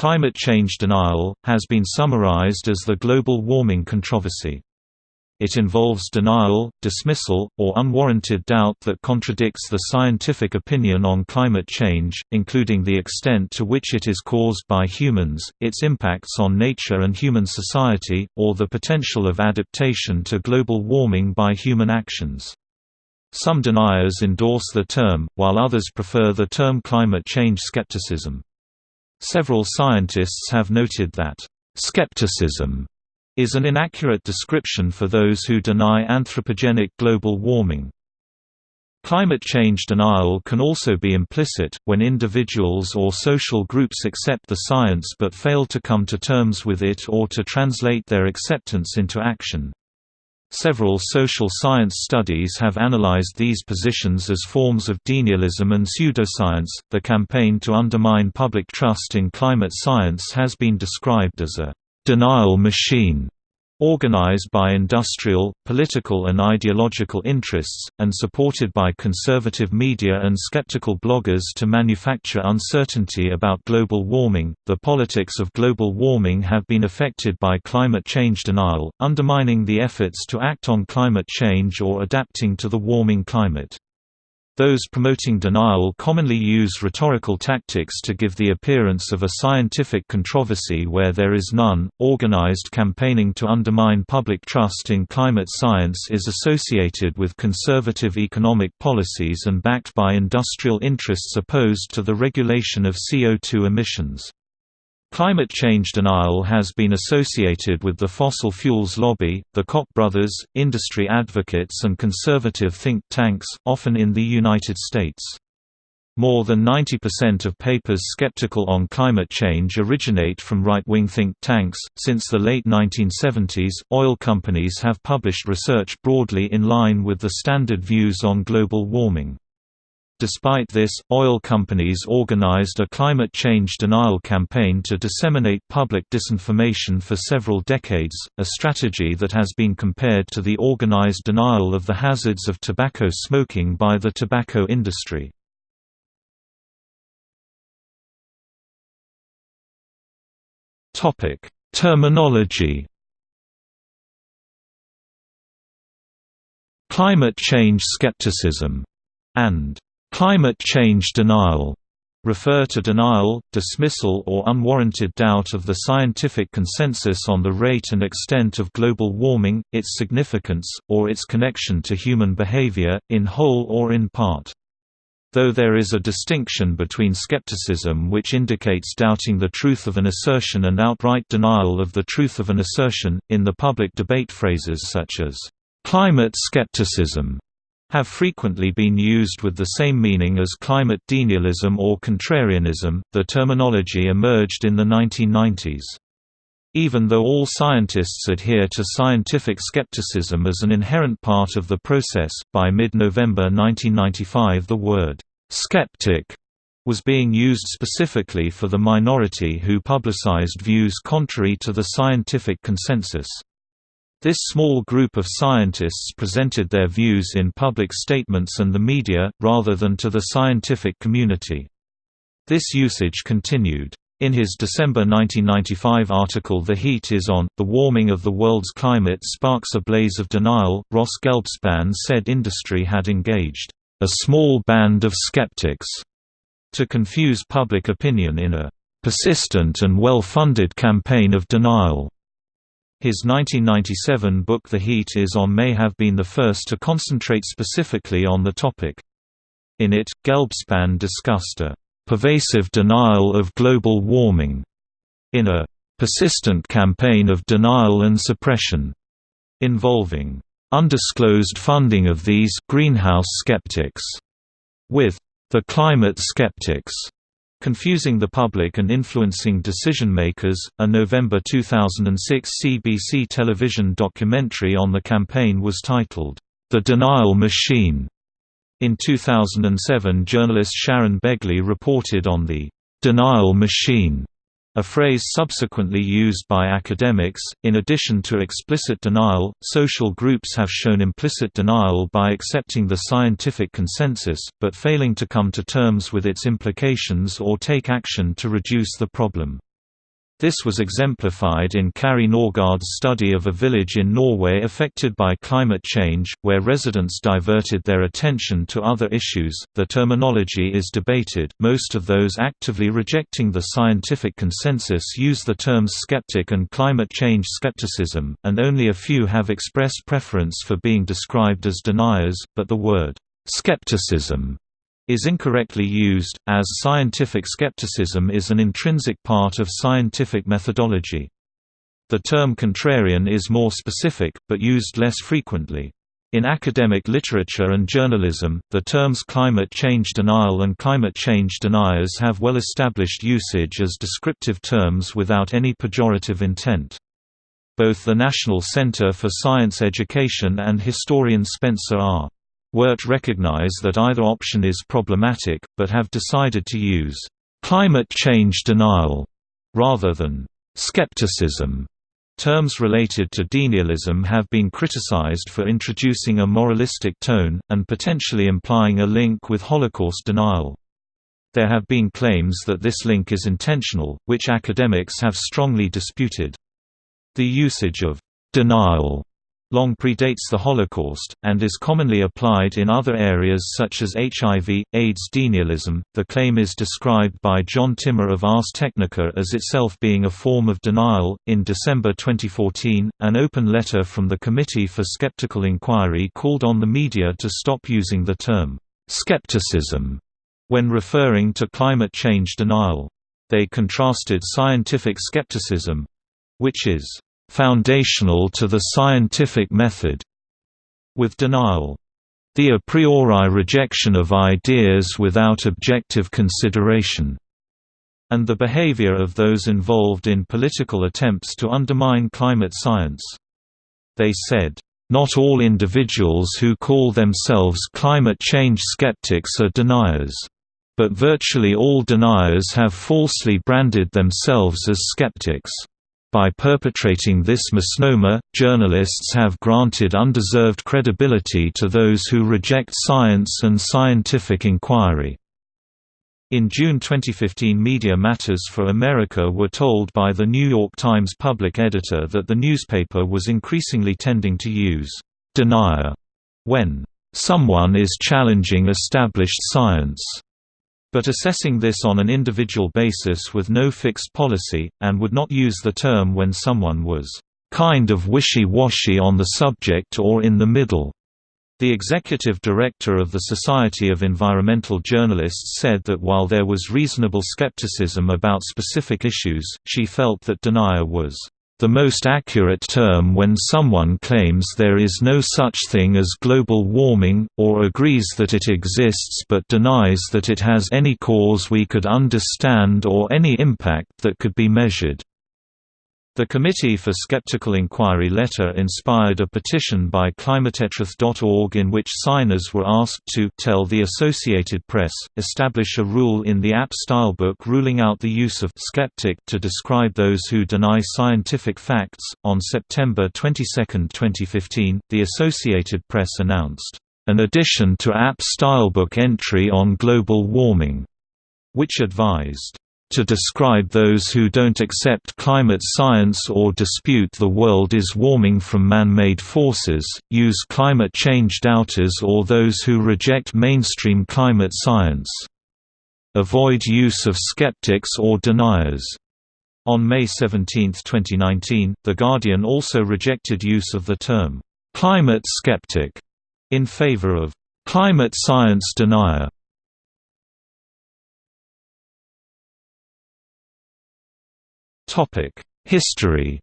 Climate change denial, has been summarized as the global warming controversy. It involves denial, dismissal, or unwarranted doubt that contradicts the scientific opinion on climate change, including the extent to which it is caused by humans, its impacts on nature and human society, or the potential of adaptation to global warming by human actions. Some deniers endorse the term, while others prefer the term climate change skepticism. Several scientists have noted that, "...skepticism," is an inaccurate description for those who deny anthropogenic global warming. Climate change denial can also be implicit, when individuals or social groups accept the science but fail to come to terms with it or to translate their acceptance into action. Several social science studies have analyzed these positions as forms of denialism and pseudoscience. The campaign to undermine public trust in climate science has been described as a denial machine Organized by industrial, political and ideological interests, and supported by conservative media and skeptical bloggers to manufacture uncertainty about global warming, the politics of global warming have been affected by climate change denial, undermining the efforts to act on climate change or adapting to the warming climate. Those promoting denial commonly use rhetorical tactics to give the appearance of a scientific controversy where there is none. Organized campaigning to undermine public trust in climate science is associated with conservative economic policies and backed by industrial interests opposed to the regulation of CO2 emissions. Climate change denial has been associated with the fossil fuels lobby, the Koch brothers, industry advocates and conservative think tanks, often in the United States. More than 90% of papers skeptical on climate change originate from right-wing think tanks. Since the late 1970s, oil companies have published research broadly in line with the standard views on global warming. Despite this, oil companies organized a climate change denial campaign to disseminate public disinformation for several decades, a strategy that has been compared to the organized denial of the hazards of tobacco smoking by the tobacco industry. Terminology Climate change skepticism and Climate change denial refer to denial, dismissal or unwarranted doubt of the scientific consensus on the rate and extent of global warming, its significance, or its connection to human behavior, in whole or in part. Though there is a distinction between skepticism which indicates doubting the truth of an assertion and outright denial of the truth of an assertion, in the public debate phrases such as, "...climate skepticism", have frequently been used with the same meaning as climate denialism or contrarianism. The terminology emerged in the 1990s. Even though all scientists adhere to scientific skepticism as an inherent part of the process, by mid-November 1995 the word skeptic was being used specifically for the minority who publicized views contrary to the scientific consensus. This small group of scientists presented their views in public statements and the media, rather than to the scientific community. This usage continued. In his December 1995 article The Heat is On, The Warming of the World's Climate Sparks a Blaze of Denial, Ross Gelbspan said industry had engaged, "...a small band of skeptics," to confuse public opinion in a "...persistent and well-funded campaign of denial." His 1997 book The Heat is On may have been the first to concentrate specifically on the topic. In it, Gelbspan discussed a pervasive denial of global warming in a persistent campaign of denial and suppression involving undisclosed funding of these greenhouse skeptics with the climate skeptics Confusing the Public and Influencing Decision-Makers, a November 2006 CBC television documentary on the campaign was titled, The Denial Machine. In 2007 journalist Sharon Begley reported on the «denial machine» A phrase subsequently used by academics. In addition to explicit denial, social groups have shown implicit denial by accepting the scientific consensus, but failing to come to terms with its implications or take action to reduce the problem. This was exemplified in Kari Norgaard's study of a village in Norway affected by climate change, where residents diverted their attention to other issues. The terminology is debated. Most of those actively rejecting the scientific consensus use the terms skeptic and climate change skepticism, and only a few have expressed preference for being described as deniers, but the word skepticism is incorrectly used, as scientific skepticism is an intrinsic part of scientific methodology. The term contrarian is more specific, but used less frequently. In academic literature and journalism, the terms climate change denial and climate change deniers have well-established usage as descriptive terms without any pejorative intent. Both the National Center for Science Education and historian Spencer R. Weart recognize that either option is problematic, but have decided to use climate change denial rather than skepticism. Terms related to denialism have been criticized for introducing a moralistic tone, and potentially implying a link with Holocaust denial. There have been claims that this link is intentional, which academics have strongly disputed. The usage of denial long predates the Holocaust, and is commonly applied in other areas such as HIV, AIDS denialism. The claim is described by John Timmer of Ars Technica as itself being a form of denial. In December 2014, an open letter from the Committee for Skeptical Inquiry called on the media to stop using the term skepticism when referring to climate change denial. They contrasted scientific skepticism which is foundational to the scientific method, with denial. The a priori rejection of ideas without objective consideration, and the behavior of those involved in political attempts to undermine climate science. They said, not all individuals who call themselves climate change skeptics are deniers. But virtually all deniers have falsely branded themselves as skeptics. By perpetrating this misnomer, journalists have granted undeserved credibility to those who reject science and scientific inquiry. In June 2015 Media Matters for America were told by the New York Times public editor that the newspaper was increasingly tending to use «denier» when «someone is challenging established science» but assessing this on an individual basis with no fixed policy, and would not use the term when someone was kind of wishy-washy on the subject or in the middle. The executive director of the Society of Environmental Journalists said that while there was reasonable skepticism about specific issues, she felt that denier was the most accurate term when someone claims there is no such thing as global warming, or agrees that it exists but denies that it has any cause we could understand or any impact that could be measured. The Committee for Skeptical Inquiry letter inspired a petition by climatetruth.org in which signers were asked to tell the Associated Press, establish a rule in the AP Stylebook ruling out the use of skeptic to describe those who deny scientific facts. On September 22, 2015, the Associated Press announced an addition to AP Stylebook entry on global warming, which advised to describe those who don't accept climate science or dispute the world is warming from man-made forces, use climate change doubters or those who reject mainstream climate science. Avoid use of skeptics or deniers. On May 17, 2019, The Guardian also rejected use of the term, "'climate skeptic' in favor of "'climate science denier' History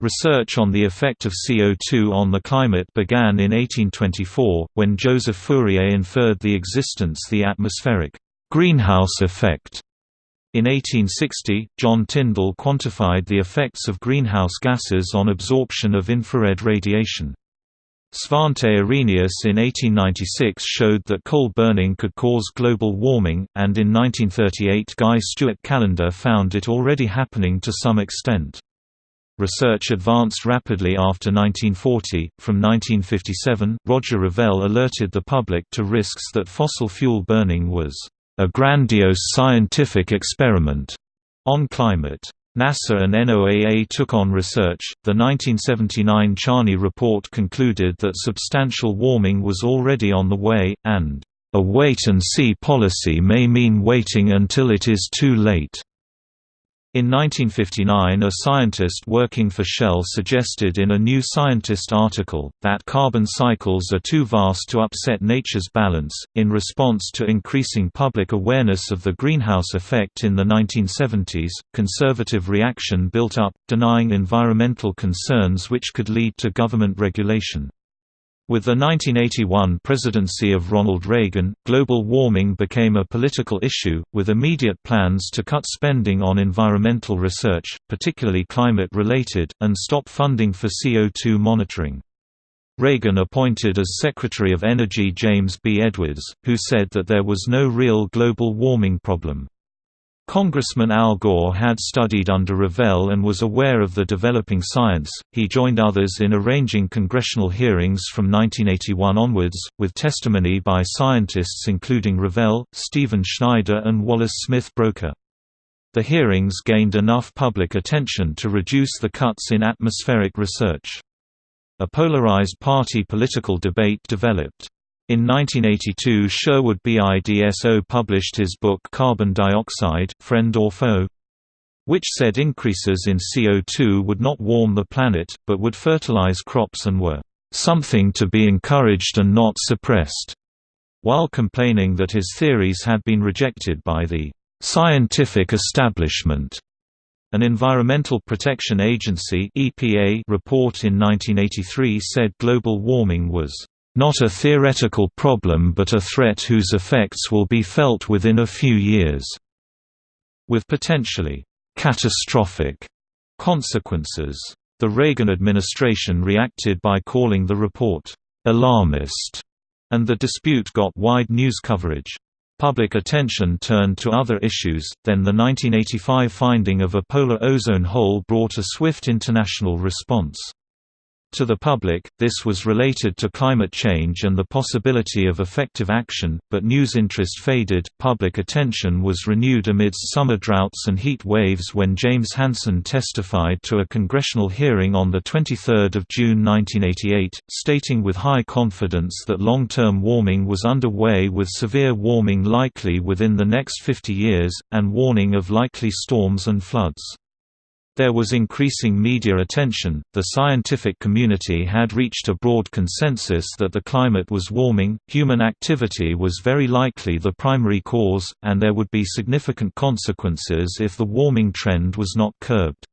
Research on the effect of CO2 on the climate began in 1824, when Joseph Fourier inferred the existence the atmospheric greenhouse effect. In 1860, John Tyndall quantified the effects of greenhouse gases on absorption of infrared radiation. Svante Arrhenius in 1896 showed that coal burning could cause global warming, and in 1938 Guy Stewart Callendar found it already happening to some extent. Research advanced rapidly after 1940. From 1957, Roger Revelle alerted the public to risks that fossil fuel burning was a grandiose scientific experiment on climate. NASA and NOAA took on research. The 1979 Charney report concluded that substantial warming was already on the way, and a wait and see policy may mean waiting until it is too late. In 1959 a scientist working for Shell suggested in a New Scientist article, that carbon cycles are too vast to upset nature's balance. In response to increasing public awareness of the greenhouse effect in the 1970s, conservative reaction built up, denying environmental concerns which could lead to government regulation. With the 1981 presidency of Ronald Reagan, global warming became a political issue, with immediate plans to cut spending on environmental research, particularly climate-related, and stop funding for CO2 monitoring. Reagan appointed as Secretary of Energy James B. Edwards, who said that there was no real global warming problem. Congressman Al Gore had studied under Revelle and was aware of the developing science. He joined others in arranging congressional hearings from 1981 onwards, with testimony by scientists including Revelle, Stephen Schneider, and Wallace Smith Broecker. The hearings gained enough public attention to reduce the cuts in atmospheric research. A polarized party political debate developed. In 1982 Sherwood B. Idso published his book Carbon Dioxide, Friend or Foe? which said increases in CO2 would not warm the planet, but would fertilize crops and were something to be encouraged and not suppressed, while complaining that his theories had been rejected by the scientific establishment. An Environmental Protection Agency report in 1983 said global warming was not a theoretical problem but a threat whose effects will be felt within a few years, with potentially catastrophic consequences. The Reagan administration reacted by calling the report alarmist, and the dispute got wide news coverage. Public attention turned to other issues, then the 1985 finding of a polar ozone hole brought a swift international response. To the public, this was related to climate change and the possibility of effective action, but news interest faded. Public attention was renewed amidst summer droughts and heat waves when James Hansen testified to a congressional hearing on 23 June 1988, stating with high confidence that long-term warming was underway with severe warming likely within the next 50 years, and warning of likely storms and floods. There was increasing media attention, the scientific community had reached a broad consensus that the climate was warming, human activity was very likely the primary cause, and there would be significant consequences if the warming trend was not curbed.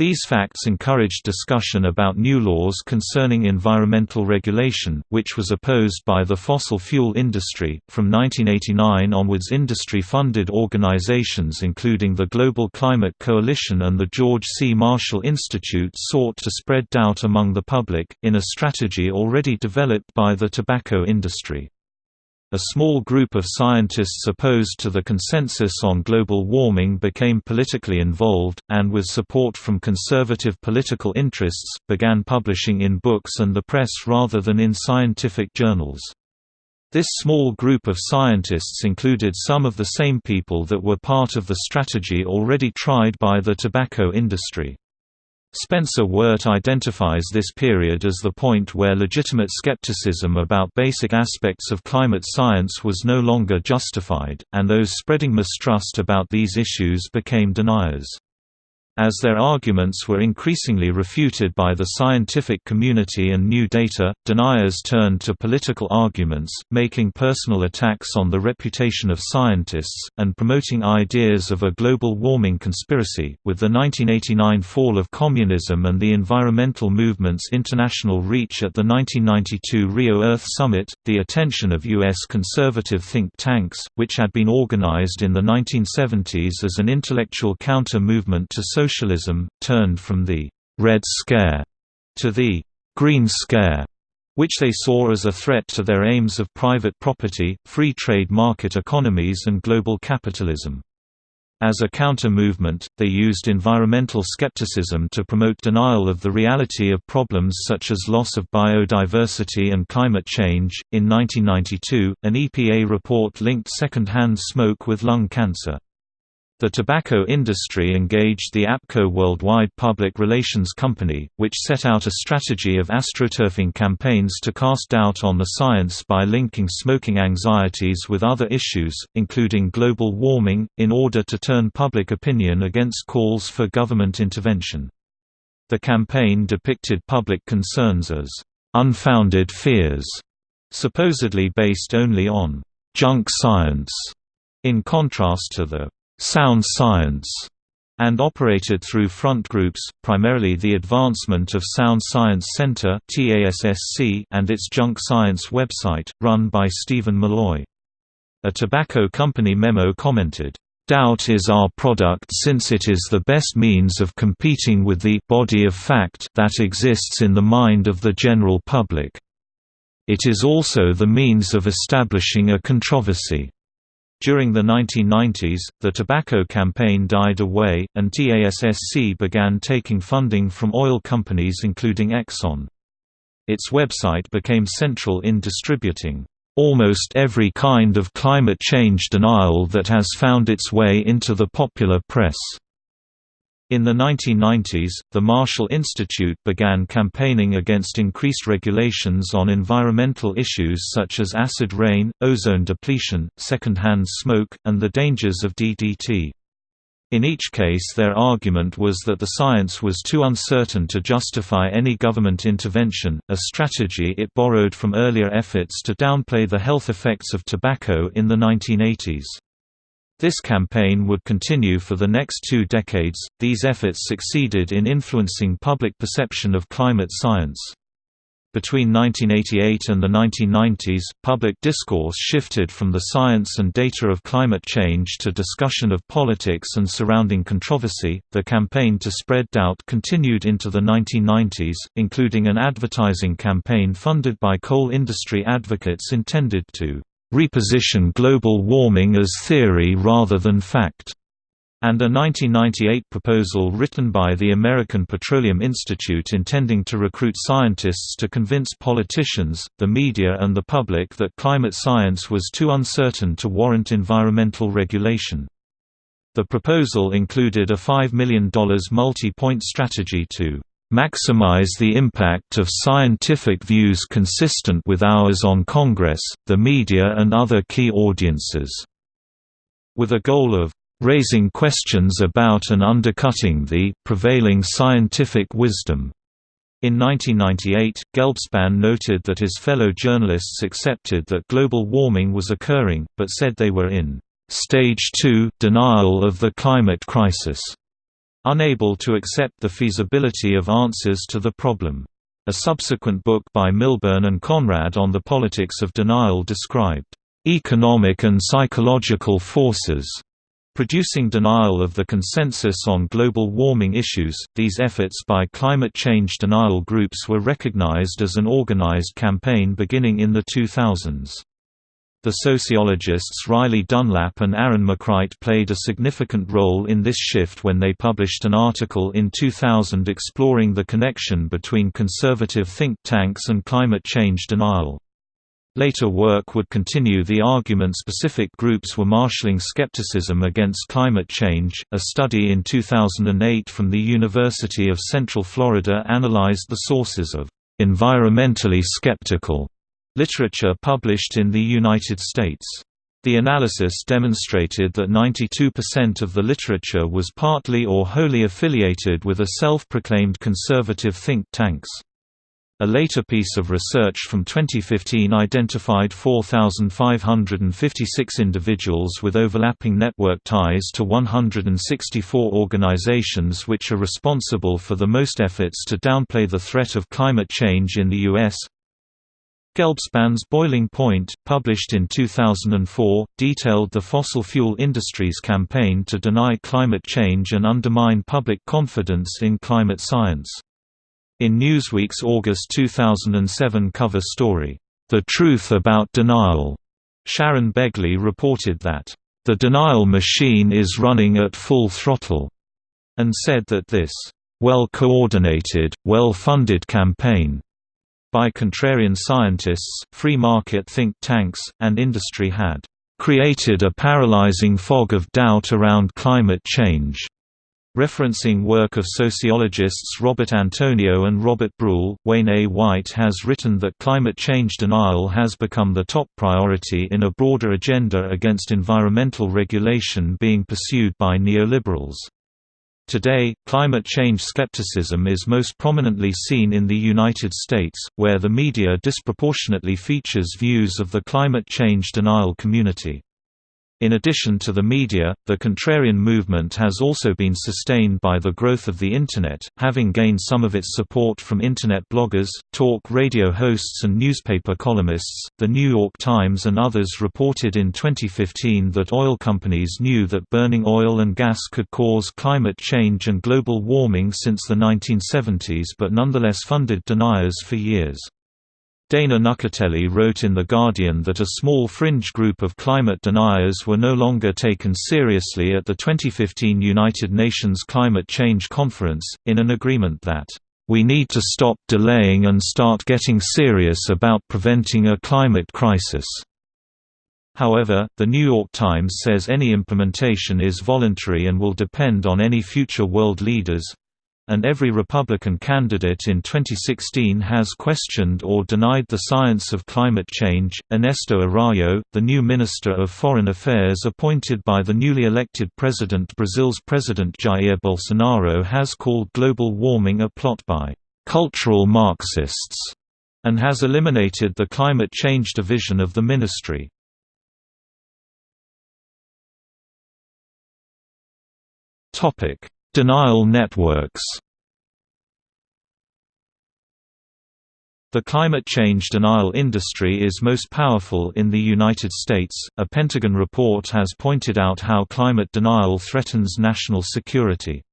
These facts encouraged discussion about new laws concerning environmental regulation, which was opposed by the fossil fuel industry. From 1989 onwards, industry funded organizations including the Global Climate Coalition and the George C. Marshall Institute sought to spread doubt among the public, in a strategy already developed by the tobacco industry. A small group of scientists opposed to the consensus on global warming became politically involved, and with support from conservative political interests, began publishing in books and the press rather than in scientific journals. This small group of scientists included some of the same people that were part of the strategy already tried by the tobacco industry. Spencer Weart identifies this period as the point where legitimate skepticism about basic aspects of climate science was no longer justified, and those spreading mistrust about these issues became deniers. As their arguments were increasingly refuted by the scientific community and new data, deniers turned to political arguments, making personal attacks on the reputation of scientists, and promoting ideas of a global warming conspiracy. With the 1989 fall of communism and the environmental movement's international reach at the 1992 Rio Earth Summit, the attention of U.S. conservative think tanks, which had been organized in the 1970s as an intellectual counter-movement to social socialism, turned from the «Red Scare» to the «Green Scare», which they saw as a threat to their aims of private property, free trade market economies and global capitalism. As a counter-movement, they used environmental skepticism to promote denial of the reality of problems such as loss of biodiversity and climate change. In 1992, an EPA report linked second-hand smoke with lung cancer. The tobacco industry engaged the APCO Worldwide Public Relations Company, which set out a strategy of astroturfing campaigns to cast doubt on the science by linking smoking anxieties with other issues, including global warming, in order to turn public opinion against calls for government intervention. The campaign depicted public concerns as unfounded fears, supposedly based only on junk science, in contrast to the sound science, and operated through front groups, primarily the Advancement of Sound Science Center and its Junk Science website, run by Steven Milloy. A tobacco company memo commented, Doubt is our product since it is the best means of competing with the body of fact that exists in the mind of the general public. It is also the means of establishing a controversy. During the 1990s, the tobacco campaign died away, and TASSC began taking funding from oil companies including Exxon. Its website became central in distributing almost every kind of climate change denial that has found its way into the popular press. In the 1990s, the Marshall Institute began campaigning against increased regulations on environmental issues such as acid rain, ozone depletion, second-hand smoke, and the dangers of DDT. In each case their argument was that the science was too uncertain to justify any government intervention, a strategy it borrowed from earlier efforts to downplay the health effects of tobacco in the 1980s. This campaign would continue for the next two decades. These efforts succeeded in influencing public perception of climate science. Between 1988 and the 1990s, public discourse shifted from the science and data of climate change to discussion of politics and surrounding controversy. The campaign to spread doubt continued into the 1990s, including an advertising campaign funded by coal industry advocates intended to reposition global warming as theory rather than fact, and a 1998 proposal written by the American Petroleum Institute intending to recruit scientists to convince politicians, the media and the public that climate science was too uncertain to warrant environmental regulation. The proposal included a $5 million multi-point strategy to maximize the impact of scientific views consistent with ours on Congress, the media and other key audiences." With a goal of "...raising questions about and undercutting the prevailing scientific wisdom." In 1998, Gelbspan noted that his fellow journalists accepted that global warming was occurring, but said they were in "...stage 2 denial of the climate crisis." Unable to accept the feasibility of answers to the problem. A subsequent book by Milburn and Conrad on the politics of denial described, "...economic and psychological forces." Producing denial of the consensus on global warming issues, these efforts by climate change denial groups were recognized as an organized campaign beginning in the 2000s. The sociologists Riley Dunlap and Aaron McCright played a significant role in this shift when they published an article in 2000 exploring the connection between conservative think tanks and climate change denial. Later work would continue the argument specific groups were marshalling skepticism against climate change. A study in 2008 from the University of Central Florida analyzed the sources of environmentally skeptical Literature published in the United States. The analysis demonstrated that 92% of the literature was partly or wholly affiliated with a self-proclaimed conservative think tanks. A later piece of research from 2015 identified 4,556 individuals with overlapping network ties to 164 organizations which are responsible for the most efforts to downplay the threat of climate change in the U.S. Gelbspan's Boiling Point, published in 2004, detailed the fossil fuel industry's campaign to deny climate change and undermine public confidence in climate science. In Newsweek's August 2007 cover story, The Truth About Denial, Sharon Begley reported that "...the denial machine is running at full throttle," and said that this well-coordinated, well-funded campaign by contrarian scientists, free market think tanks, and industry had created a paralyzing fog of doubt around climate change. Referencing work of sociologists Robert Antonio and Robert Brulle, Wayne A. White has written that climate change denial has become the top priority in a broader agenda against environmental regulation being pursued by neoliberals. Today, climate change skepticism is most prominently seen in the United States, where the media disproportionately features views of the climate change denial community. In addition to the media, the contrarian movement has also been sustained by the growth of the Internet, having gained some of its support from Internet bloggers, talk radio hosts, and newspaper columnists. The New York Times and others reported in 2015 that oil companies knew that burning oil and gas could cause climate change and global warming since the 1970s but nonetheless funded deniers for years. Dana Nuccitelli wrote in The Guardian that a small fringe group of climate deniers were no longer taken seriously at the 2015 United Nations Climate Change Conference, in an agreement that, "...we need to stop delaying and start getting serious about preventing a climate crisis." However, The New York Times says any implementation is voluntary and will depend on any future world leaders, and every Republican candidate in 2016 has questioned or denied the science of climate change. Ernesto Araújo, the new Minister of Foreign Affairs appointed by the newly elected president Brazil's President Jair Bolsonaro, has called global warming a plot by cultural Marxists and has eliminated the climate change division of the ministry. Topic Denial networks The climate change denial industry is most powerful in the United States. A Pentagon report has pointed out how climate denial threatens national security.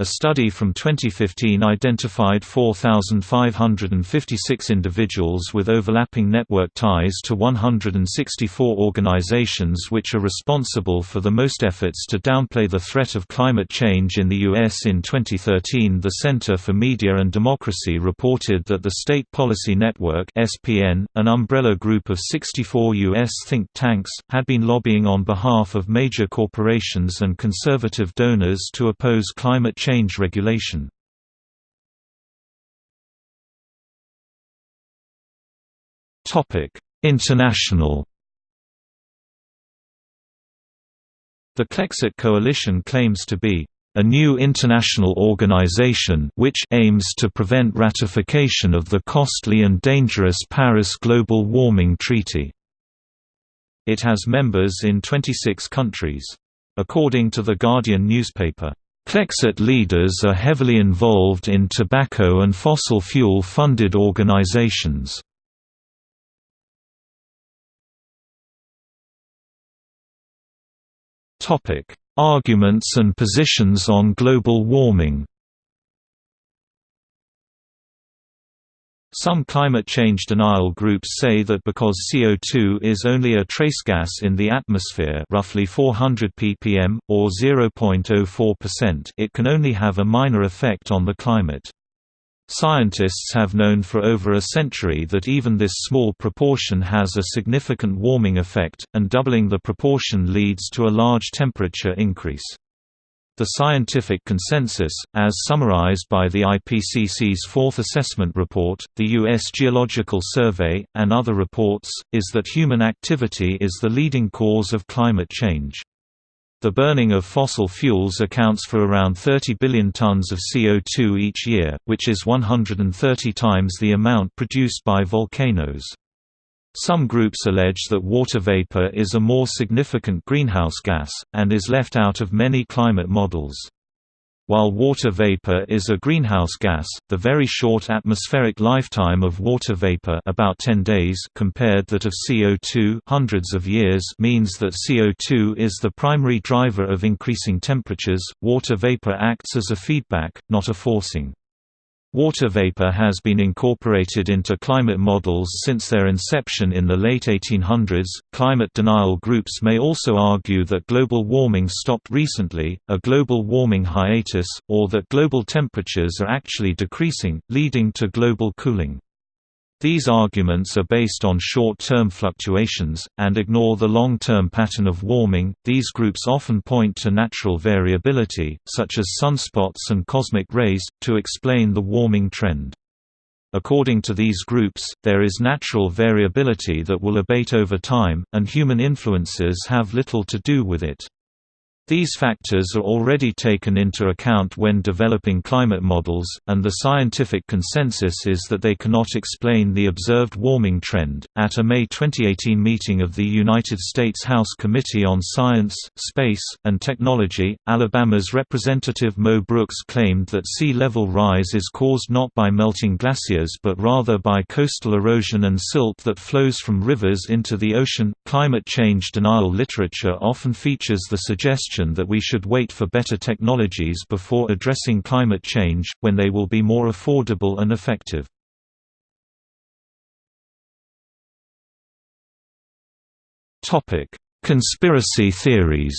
A study from 2015 identified 4,556 individuals with overlapping network ties to 164 organizations which are responsible for the most efforts to downplay the threat of climate change in the U.S. In 2013 the Center for Media and Democracy reported that the State Policy Network SPN, an umbrella group of 64 U.S. think tanks, had been lobbying on behalf of major corporations and conservative donors to oppose climate change change regulation. International The Clexit Coalition claims to be a new international organization which aims to prevent ratification of the costly and dangerous Paris Global Warming Treaty. It has members in 26 countries. According to The Guardian newspaper, Clexit leaders are heavily involved in tobacco and fossil fuel-funded organizations. Arguments and positions on global warming Some climate change denial groups say that because CO2 is only a trace gas in the atmosphere roughly 400 ppm, or 0.04% it can only have a minor effect on the climate. Scientists have known for over a century that even this small proportion has a significant warming effect, and doubling the proportion leads to a large temperature increase. The scientific consensus, as summarized by the IPCC's fourth assessment report, the U.S. Geological Survey, and other reports, is that human activity is the leading cause of climate change. The burning of fossil fuels accounts for around 30 billion tons of CO2 each year, which is 130 times the amount produced by volcanoes. Some groups allege that water vapor is a more significant greenhouse gas, and is left out of many climate models. While water vapor is a greenhouse gas, the very short atmospheric lifetime of water vapor about 10 days compared to that of CO2 hundreds of years means that CO2 is the primary driver of increasing temperatures. Water vapor acts as a feedback, not a forcing. Water vapor has been incorporated into climate models since their inception in the late 1800s. Climate denial groups may also argue that global warming stopped recently, a global warming hiatus, or that global temperatures are actually decreasing, leading to global cooling. These arguments are based on short-term fluctuations, and ignore the long-term pattern of warming. These groups often point to natural variability, such as sunspots and cosmic rays, to explain the warming trend. According to these groups, there is natural variability that will abate over time, and human influences have little to do with it. These factors are already taken into account when developing climate models, and the scientific consensus is that they cannot explain the observed warming trend. At a May 2018 meeting of the United States House Committee on Science, Space, and Technology, Alabama's Representative Mo Brooks claimed that sea level rise is caused not by melting glaciers but rather by coastal erosion and silt that flows from rivers into the ocean. Climate change denial literature often features the suggestion that we should wait for better technologies before addressing climate change, when they will be more affordable and effective. Conspiracy theories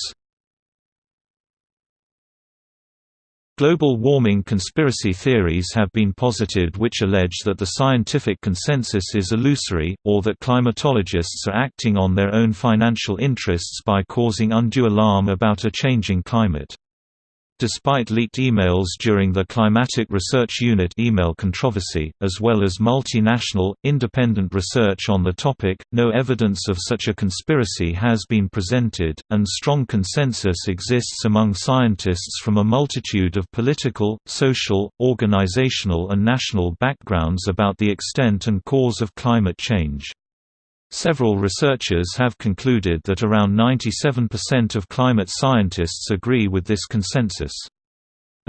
Global warming conspiracy theories have been posited which allege that the scientific consensus is illusory, or that climatologists are acting on their own financial interests by causing undue alarm about a changing climate. Despite leaked emails during the Climatic Research Unit email controversy, as well as multinational, independent research on the topic, no evidence of such a conspiracy has been presented, and strong consensus exists among scientists from a multitude of political, social, organizational and national backgrounds about the extent and cause of climate change. Several researchers have concluded that around 97% of climate scientists agree with this consensus.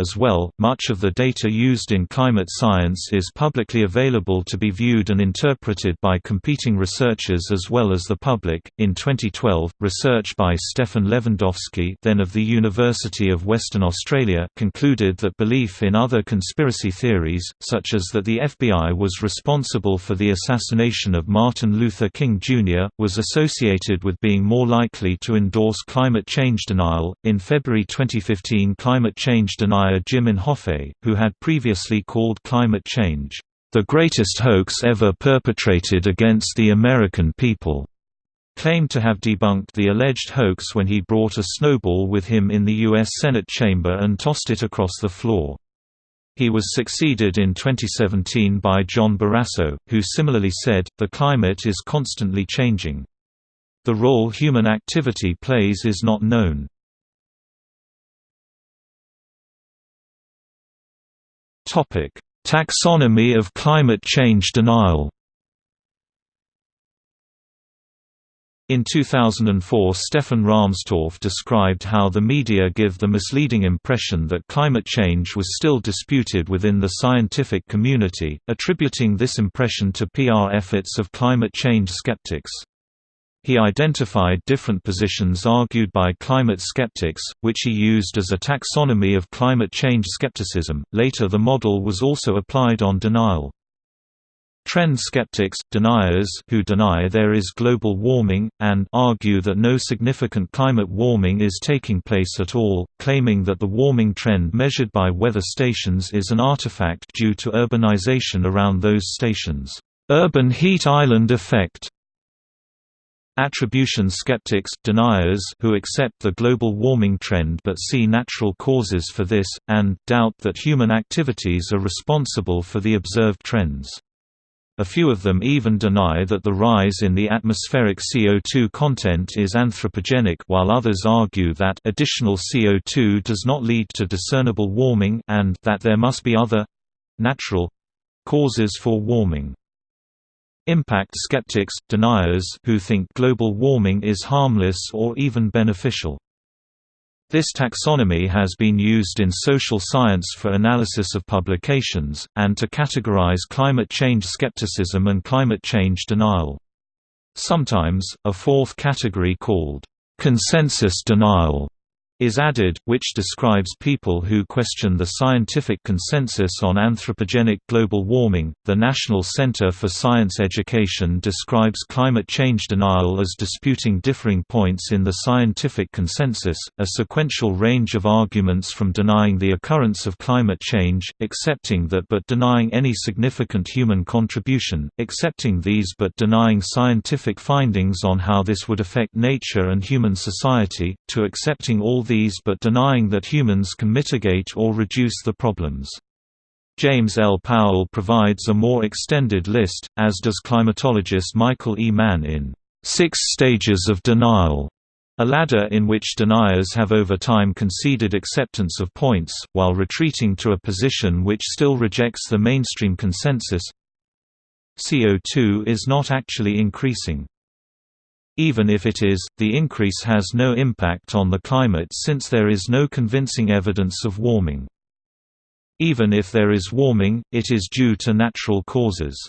As well, much of the data used in climate science is publicly available to be viewed and interpreted by competing researchers as well as the public. In 2012, research by Stephan Lewandowsky, then of the University of Western Australia, concluded that belief in other conspiracy theories, such as that the FBI was responsible for the assassination of Martin Luther King Jr., was associated with being more likely to endorse climate change denial. In February 2015, climate change denial Jim Inhofe, who had previously called climate change, "...the greatest hoax ever perpetrated against the American people." claimed to have debunked the alleged hoax when he brought a snowball with him in the U.S. Senate chamber and tossed it across the floor. He was succeeded in 2017 by John Barrasso, who similarly said, the climate is constantly changing. The role human activity plays is not known. Taxonomy of climate change denial. In 2004 Stefan Rahmstorf described how the media give the misleading impression that climate change was still disputed within the scientific community, attributing this impression to PR efforts of climate change skeptics. He identified different positions argued by climate skeptics, which he used as a taxonomy of climate change skepticism. Later, the model was also applied on denial. Trend skeptics, deniers who deny there is global warming, and argue that no significant climate warming is taking place at all, claiming that the warming trend measured by weather stations is an artifact due to urbanization around those stations. Urban heat island effect Attribution skeptics deniers who accept the global warming trend but see natural causes for this, and doubt that human activities are responsible for the observed trends. A few of them even deny that the rise in the atmospheric CO2 content is anthropogenic while others argue that additional CO2 does not lead to discernible warming and that there must be other—natural causes for warming. Impact skeptics, deniers who think global warming is harmless or even beneficial. This taxonomy has been used in social science for analysis of publications, and to categorize climate change skepticism and climate change denial. Sometimes, a fourth category called consensus denial is added, which describes people who question the scientific consensus on anthropogenic global warming. The National Center for Science Education describes climate change denial as disputing differing points in the scientific consensus, a sequential range of arguments from denying the occurrence of climate change, accepting that but denying any significant human contribution, accepting these but denying scientific findings on how this would affect nature and human society, to accepting all these but denying that humans can mitigate or reduce the problems. James L. Powell provides a more extended list, as does climatologist Michael E. Mann in Six Stages of Denial, a ladder in which deniers have over time conceded acceptance of points, while retreating to a position which still rejects the mainstream consensus. CO2 is not actually increasing. Even if it is, the increase has no impact on the climate since there is no convincing evidence of warming. Even if there is warming, it is due to natural causes.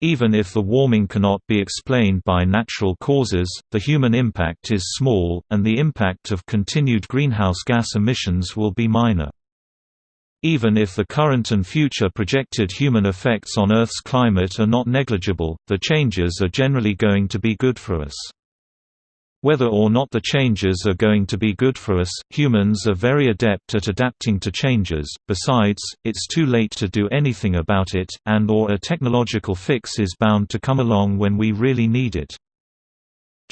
Even if the warming cannot be explained by natural causes, the human impact is small, and the impact of continued greenhouse gas emissions will be minor. Even if the current and future projected human effects on Earth's climate are not negligible, the changes are generally going to be good for us. Whether or not the changes are going to be good for us, humans are very adept at adapting to changes, besides, it's too late to do anything about it, and or a technological fix is bound to come along when we really need it.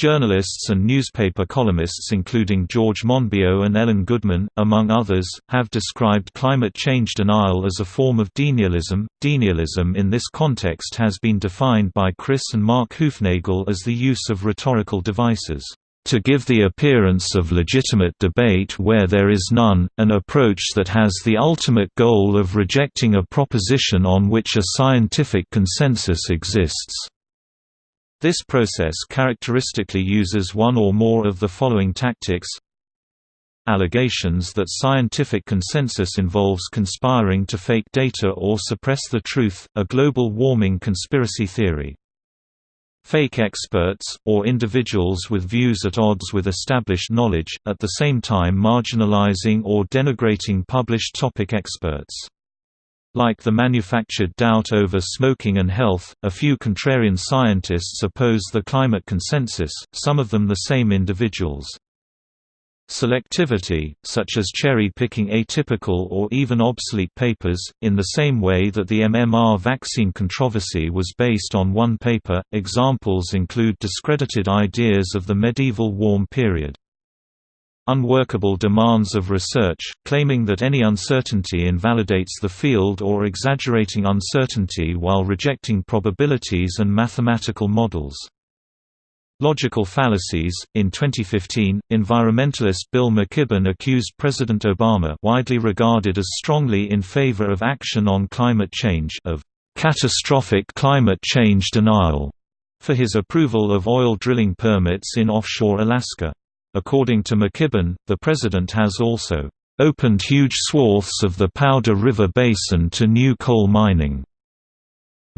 Journalists and newspaper columnists including George Monbiot and Ellen Goodman, among others, have described climate change denial as a form of denialism. Denialism in this context has been defined by Chris and Mark Hoofnagle as the use of rhetorical devices to give the appearance of legitimate debate where there is none, an approach that has the ultimate goal of rejecting a proposition on which a scientific consensus exists. This process characteristically uses one or more of the following tactics Allegations that scientific consensus involves conspiring to fake data or suppress the truth, a global warming conspiracy theory. Fake experts, or individuals with views at odds with established knowledge, at the same time marginalizing or denigrating published topic experts. Like the manufactured doubt over smoking and health, a few contrarian scientists oppose the climate consensus, some of them the same individuals. Selectivity, such as cherry-picking atypical or even obsolete papers, in the same way that the MMR vaccine controversy was based on one paper. Examples include discredited ideas of the medieval warm period unworkable demands of research, claiming that any uncertainty invalidates the field or exaggerating uncertainty while rejecting probabilities and mathematical models. Logical fallacies. In 2015, environmentalist Bill McKibben accused President Obama, widely regarded as strongly in favor of action on climate change, of catastrophic climate change denial for his approval of oil drilling permits in offshore Alaska. According to McKibben, the president has also opened huge swaths of the Powder River Basin to new coal mining.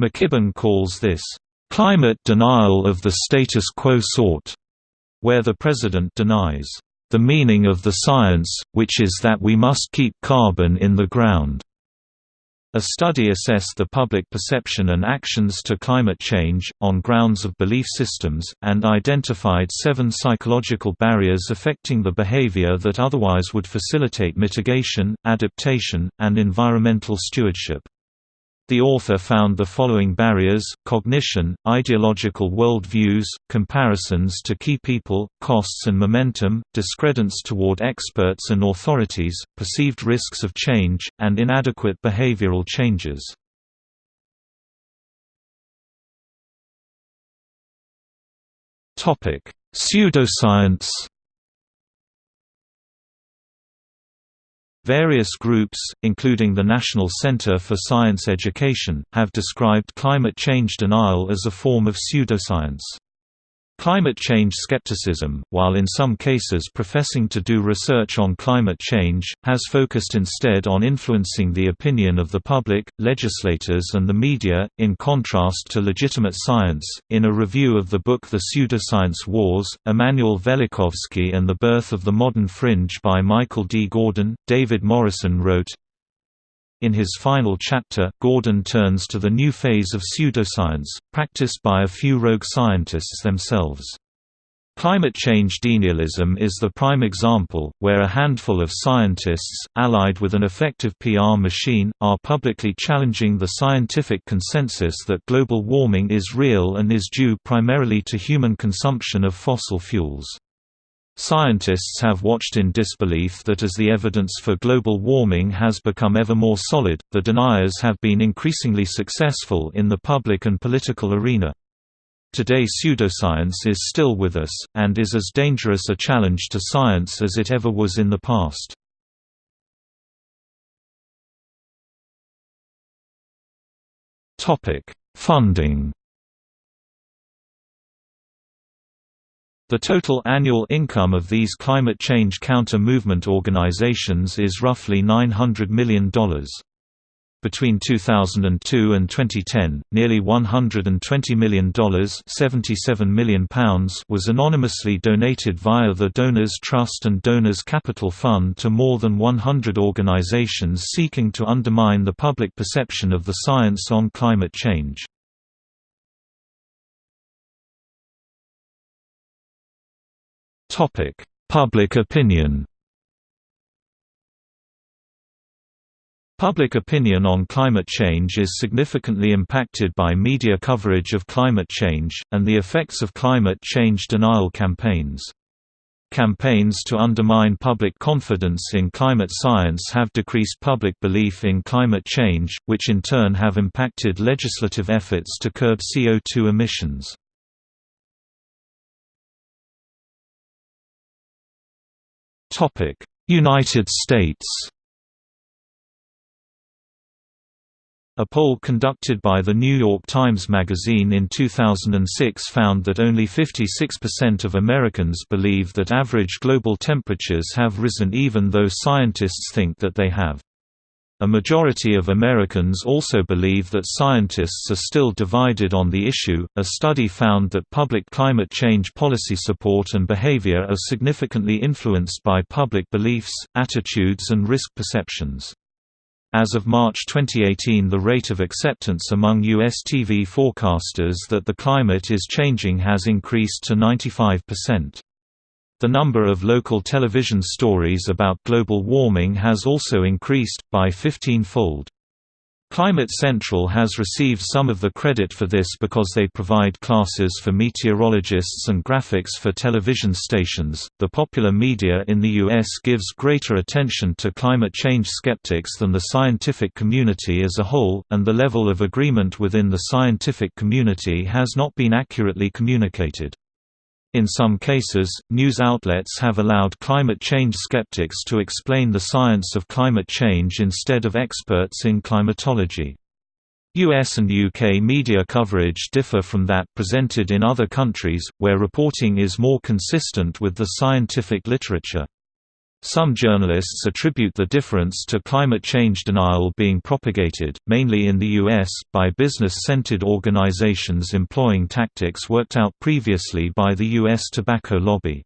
McKibben calls this climate denial of the status quo sort, where the president denies the meaning of the science, which is that we must keep carbon in the ground. A study assessed the public perception and actions to climate change, on grounds of belief systems, and identified seven psychological barriers affecting the behavior that otherwise would facilitate mitigation, adaptation, and environmental stewardship. The author found the following barriers, cognition, ideological worldviews, comparisons to key people, costs and momentum, discredence toward experts and authorities, perceived risks of change, and inadequate behavioral changes. Pseudoscience Various groups, including the National Center for Science Education, have described climate change denial as a form of pseudoscience. Climate change skepticism, while in some cases professing to do research on climate change, has focused instead on influencing the opinion of the public, legislators, and the media, in contrast to legitimate science. In a review of the book The Pseudoscience Wars, Immanuel Velikovsky and the Birth of the Modern Fringe by Michael D. Gordin, David Morrison wrote, in his final chapter, Gordin turns to the new phase of pseudoscience, practiced by a few rogue scientists themselves. Climate change denialism is the prime example, where a handful of scientists, allied with an effective PR machine, are publicly challenging the scientific consensus that global warming is real and is due primarily to human consumption of fossil fuels. Scientists have watched in disbelief that as the evidence for global warming has become ever more solid, the deniers have been increasingly successful in the public and political arena. Today pseudoscience is still with us, and is as dangerous a challenge to science as it ever was in the past. Funding The total annual income of these climate change counter-movement organizations is roughly $900 million. Between 2002 and 2010, nearly $120 million £77 million was anonymously donated via the Donors Trust and Donors Capital Fund to more than 100 organizations seeking to undermine the public perception of the science on climate change. Topic: Public opinion. Public opinion on climate change is significantly impacted by media coverage of climate change, and the effects of climate change denial campaigns. Campaigns to undermine public confidence in climate science have decreased public belief in climate change, which in turn have impacted legislative efforts to curb CO2 emissions. United States A poll conducted by the New York Times Magazine in 2006 found that only 56% of Americans believe that average global temperatures have risen even though scientists think that they have. A majority of Americans also believe that scientists are still divided on the issue. A study found that public climate change policy support and behavior are significantly influenced by public beliefs, attitudes, and risk perceptions. As of March 2018 the rate of acceptance among U.S. TV forecasters that the climate is changing has increased to 95%. The number of local television stories about global warming has also increased, by 15-fold. Climate Central has received some of the credit for this because they provide classes for meteorologists and graphics for television stations. The popular media in the U.S. gives greater attention to climate change skeptics than the scientific community as a whole, and the level of agreement within the scientific community has not been accurately communicated. In some cases, news outlets have allowed climate change skeptics to explain the science of climate change instead of experts in climatology. US and UK media coverage differ from that presented in other countries, where reporting is more consistent with the scientific literature. Some journalists attribute the difference to climate change denial being propagated, mainly in the U.S., by business-centered organizations employing tactics worked out previously by the U.S. tobacco lobby.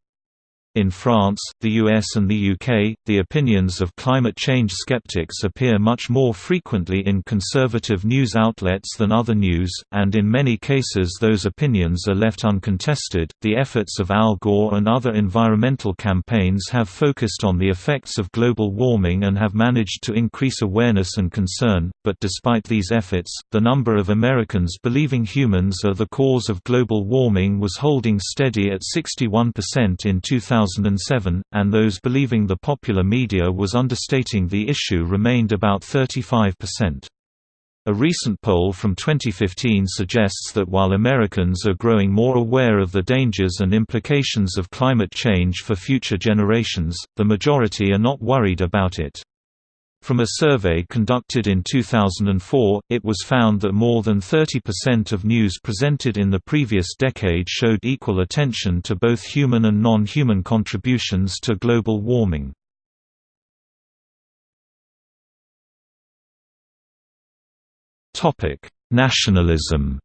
In France, the US and the UK, the opinions of climate change skeptics appear much more frequently in conservative news outlets than other news, and in many cases those opinions are left uncontested. The efforts of Al Gore and other environmental campaigns have focused on the effects of global warming and have managed to increase awareness and concern, but despite these efforts, the number of Americans believing humans are the cause of global warming was holding steady at 61% in 2000. 2007, and those believing the popular media was understating the issue remained about 35%. A recent poll from 2015 suggests that while Americans are growing more aware of the dangers and implications of climate change for future generations, the majority are not worried about it. From a survey conducted in 2004, it was found that more than 30% of news presented in the previous decade showed equal attention to both human and non-human contributions to global warming. Nationalism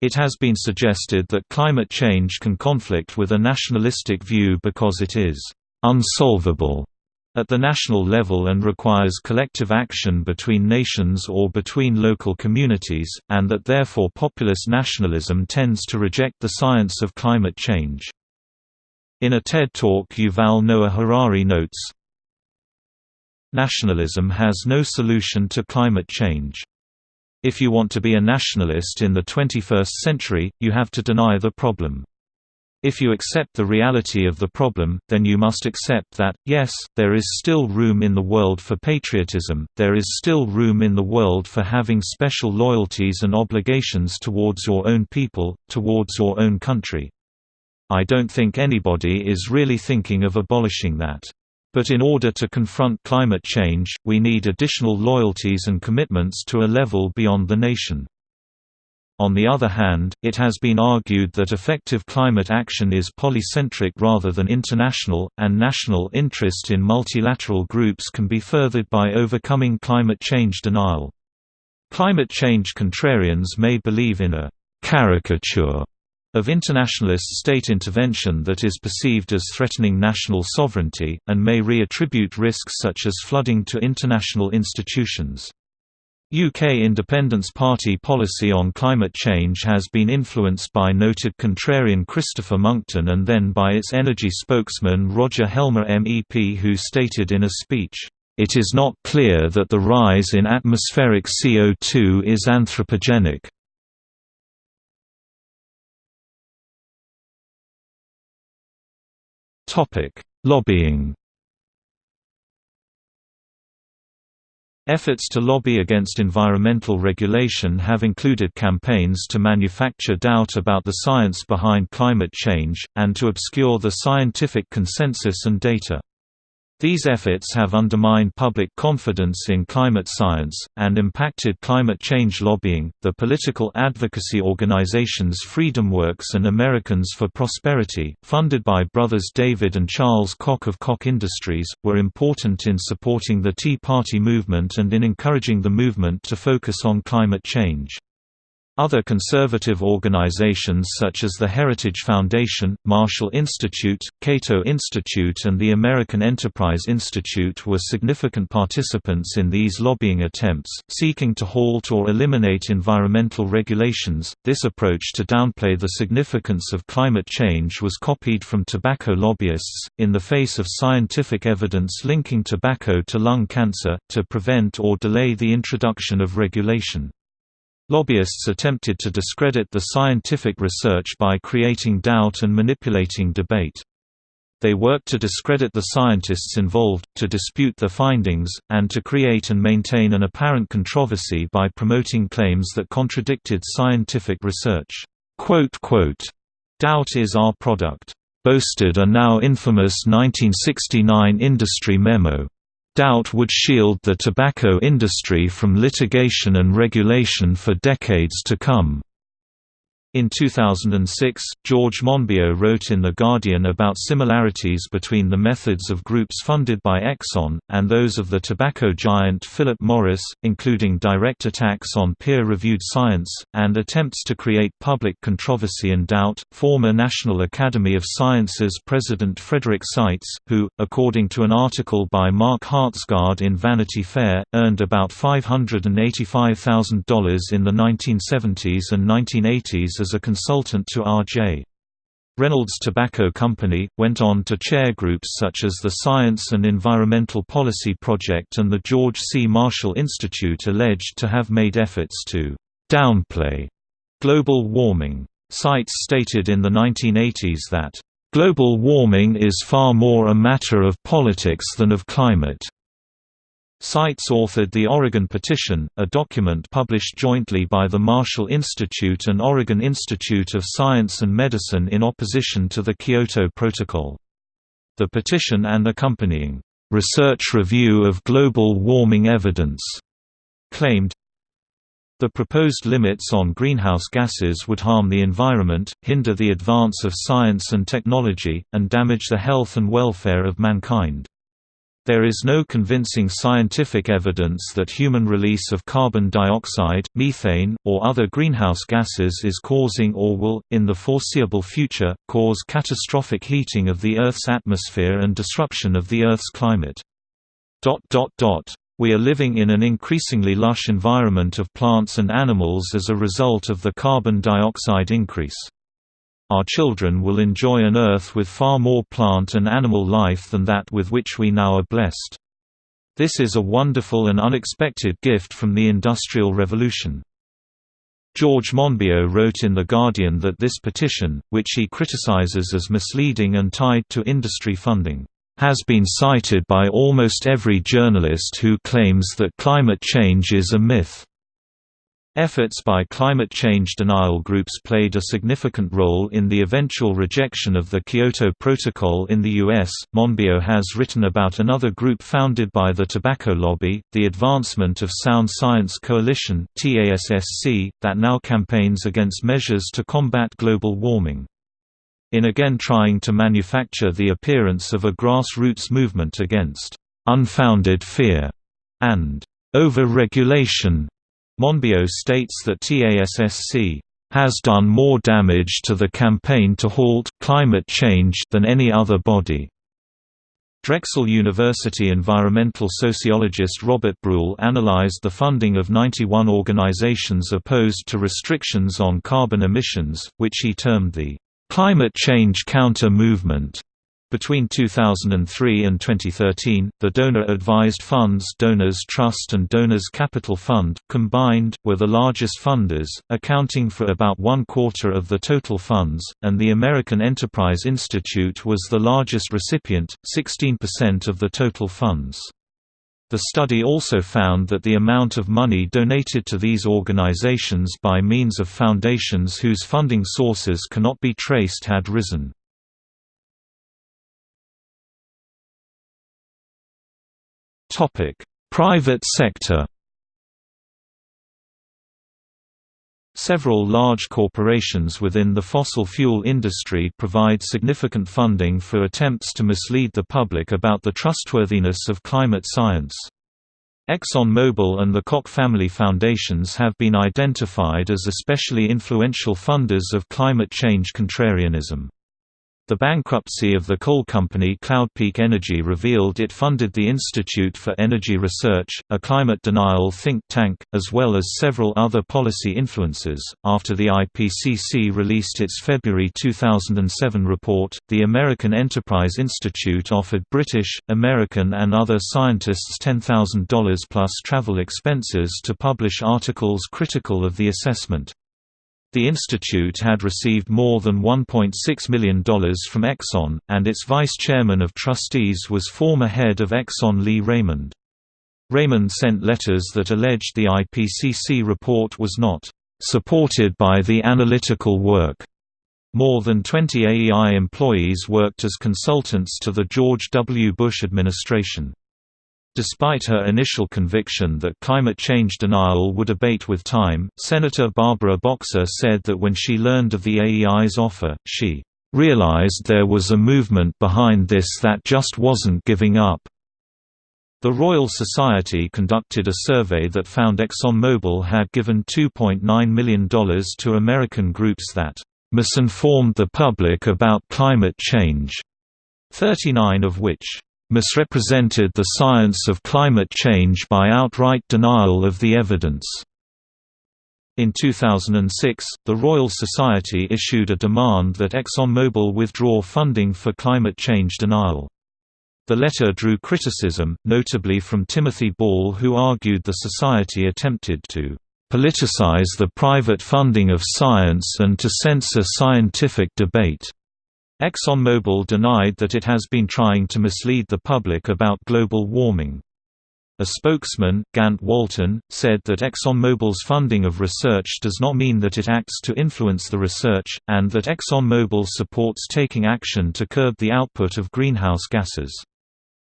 It has been suggested that climate change can conflict with a nationalistic view because it is unsolvable at the national level and requires collective action between nations or between local communities, and that therefore populist nationalism tends to reject the science of climate change. In a TED Talk Yuval Noah Harari notes, Nationalism has no solution to climate change. If you want to be a nationalist in the 21st century, you have to deny the problem. If you accept the reality of the problem, then you must accept that, yes, there is still room in the world for patriotism, there is still room in the world for having special loyalties and obligations towards your own people, towards your own country. I don't think anybody is really thinking of abolishing that. But in order to confront climate change, we need additional loyalties and commitments to a level beyond the nation. On the other hand, it has been argued that effective climate action is polycentric rather than international, and national interest in multilateral groups can be furthered by overcoming climate change denial. Climate change contrarians may believe in a caricature of internationalist state intervention that is perceived as threatening national sovereignty, and may reattribute risks such as flooding to international institutions. UK Independence Party policy on climate change has been influenced by noted contrarian Christopher Monckton and then by its energy spokesman Roger Helmer MEP who stated in a speech, "...it is not clear that the rise in atmospheric CO2 is anthropogenic." Lobbying Efforts to lobby against environmental regulation have included campaigns to manufacture doubt about the science behind climate change, and to obscure the scientific consensus and data. These efforts have undermined public confidence in climate science, and impacted climate change lobbying. The political advocacy organizations FreedomWorks and Americans for Prosperity, funded by brothers David and Charles Koch of Koch Industries, were important in supporting the Tea Party movement and in encouraging the movement to focus on climate change. Other conservative organizations such as the Heritage Foundation, Marshall Institute, Cato Institute and the American Enterprise Institute were significant participants in these lobbying attempts, seeking to halt or eliminate environmental regulations. This approach to downplay the significance of climate change was copied from tobacco lobbyists, in the face of scientific evidence linking tobacco to lung cancer, to prevent or delay the introduction of regulation. Lobbyists attempted to discredit the scientific research by creating doubt and manipulating debate. They worked to discredit the scientists involved, to dispute their findings, and to create and maintain an apparent controversy by promoting claims that contradicted scientific research. Doubt is our product. Boasted a now infamous 1969 industry memo. Doubt would shield the tobacco industry from litigation and regulation for decades to come. In 2006, George Monbiot wrote in The Guardian about similarities between the methods of groups funded by Exxon, and those of the tobacco giant Philip Morris, including direct attacks on peer reviewed science, and attempts to create public controversy and doubt. Former National Academy of Sciences President Frederick Seitz, who, according to an article by Mark Hertsgaard in Vanity Fair, earned about $585,000 in the 1970s and 1980s as a consultant to R.J. Reynolds Tobacco Company, went on to chair groups such as the Science and Environmental Policy Project and the George C. Marshall Institute alleged to have made efforts to «downplay» global warming. Seitz stated in the 1980s that «global warming is far more a matter of politics than of climate». Seitz authored the Oregon Petition, a document published jointly by the Marshall Institute and Oregon Institute of Science and Medicine in opposition to the Kyoto Protocol. The petition and accompanying research review of global warming evidence claimed the proposed limits on greenhouse gases would harm the environment, hinder the advance of science and technology, and damage the health and welfare of mankind. There is no convincing scientific evidence that human release of carbon dioxide, methane, or other greenhouse gases is causing or will, in the foreseeable future, cause catastrophic heating of the Earth's atmosphere and disruption of the Earth's climate. We are living in an increasingly lush environment of plants and animals as a result of the carbon dioxide increase. Our children will enjoy an Earth with far more plant and animal life than that with which we now are blessed. This is a wonderful and unexpected gift from the Industrial Revolution. George Monbiot wrote in The Guardian that this petition, which he criticizes as misleading and tied to industry funding, has been cited by almost every journalist who claims that climate change is a myth. Efforts by climate change denial groups played a significant role in the eventual rejection of the Kyoto Protocol in the US. Monbiot has written about another group founded by the tobacco lobby, the Advancement of Sound Science Coalition that now campaigns against measures to combat global warming in again trying to manufacture the appearance of a grassroots movement against unfounded fear and over-regulation. Monbiot states that TASSC has done more damage to the campaign to halt climate change than any other body. Drexel University environmental sociologist Robert Brulle analyzed the funding of 91 organizations opposed to restrictions on carbon emissions, which he termed the Climate Change Counter Movement. Between 2003 and 2013, the donor-advised funds Donors Trust and Donors Capital Fund, combined, were the largest funders, accounting for about one-quarter of the total funds, and the American Enterprise Institute was the largest recipient, 16% of the total funds. The study also found that the amount of money donated to these organizations by means of foundations whose funding sources cannot be traced had risen. Private sector Several large corporations within the fossil fuel industry provide significant funding for attempts to mislead the public about the trustworthiness of climate science. ExxonMobil and the Koch family foundations have been identified as especially influential funders of climate change contrarianism. The bankruptcy of the coal company Cloud Peak Energy revealed it funded the Institute for Energy Research, a climate denial think tank, as well as several other policy influences. After the IPCC released its February 2007 report, the American Enterprise Institute offered British, American, and other scientists $10,000 plus travel expenses to publish articles critical of the assessment. The institute had received more than $1.6 million from Exxon, and its vice chairman of trustees was former head of Exxon Lee Raymond. Raymond sent letters that alleged the IPCC report was not supported by the analytical work. More than 20 AEI employees worked as consultants to the George W. Bush administration. Despite her initial conviction that climate change denial would abate with time, Senator Barbara Boxer said that when she learned of the AEI's offer, she realized there was a movement behind this that just wasn't giving up. The Royal Society conducted a survey that found ExxonMobil had given $2.9 million to American groups that misinformed the public about climate change, 39 of which misrepresented the science of climate change by outright denial of the evidence. In 2006, the Royal Society issued a demand that ExxonMobil withdraw funding for climate change denial. The letter drew criticism, notably from Timothy Ball who argued the Society attempted to politicize the private funding of science and to censor scientific debate. ExxonMobil denied that it has been trying to mislead the public about global warming. A spokesman, Gantt Walton, said that ExxonMobil's funding of research does not mean that it acts to influence the research, and that ExxonMobil supports taking action to curb the output of greenhouse gases.